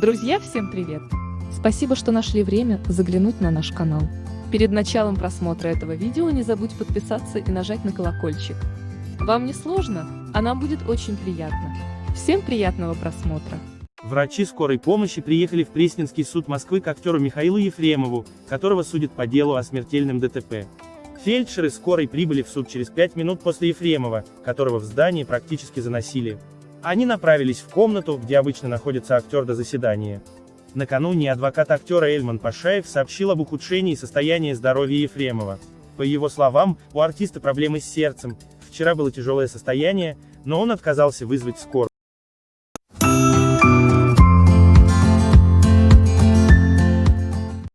Друзья, всем привет! Спасибо, что нашли время заглянуть на наш канал. Перед началом просмотра этого видео не забудь подписаться и нажать на колокольчик. Вам не сложно, а нам будет очень приятно. Всем приятного просмотра! Врачи скорой помощи приехали в Пресненский суд Москвы к актеру Михаилу Ефремову, которого судят по делу о смертельном ДТП. Фельдшеры скорой прибыли в суд через пять минут после Ефремова, которого в здании практически заносили. Они направились в комнату, где обычно находится актер до заседания. Накануне адвокат актера Эльман Пашаев сообщил об ухудшении состояния здоровья Ефремова. По его словам, у артиста проблемы с сердцем, вчера было тяжелое состояние, но он отказался вызвать скорую.